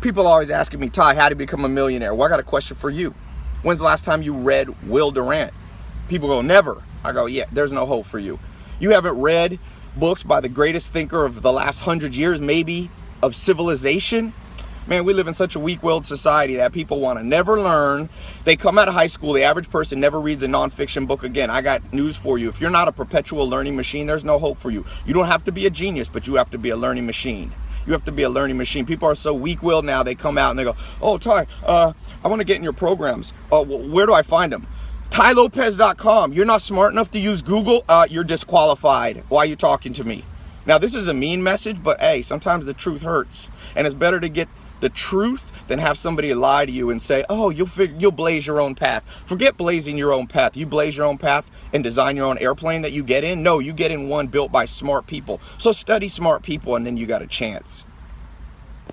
People are always asking me, Tai, how to become a millionaire? Well, I got a question for you. When's the last time you read Will Durant? People go, never. I go, yeah, there's no hope for you. You haven't read books by the greatest thinker of the last hundred years, maybe of civilization. Man, we live in such a weak-willed society that people want to never learn. They come out of high school, the average person never reads a nonfiction book again. I got news for you. If you're not a perpetual learning machine, there's no hope for you. You don't have to be a genius, but you have to be a learning machine. You have to be a learning machine. People are so weak-willed now. They come out and they go, "Oh, Tai, uh, I want to get in your programs. Uh, where do I find them?" TaiLopez.com. You're not smart enough to use Google. Uh, you're disqualified. Why are you talking to me? Now, this is a mean message, but hey, sometimes the truth hurts, and it's better to get the truth than have somebody lie to you and say, "Oh, you'll you'll blaze your own path." Forget blazing your own path. You blaze your own path and design your own airplane that you get in. No, you get in one built by smart people. So study smart people, and then you got a chance.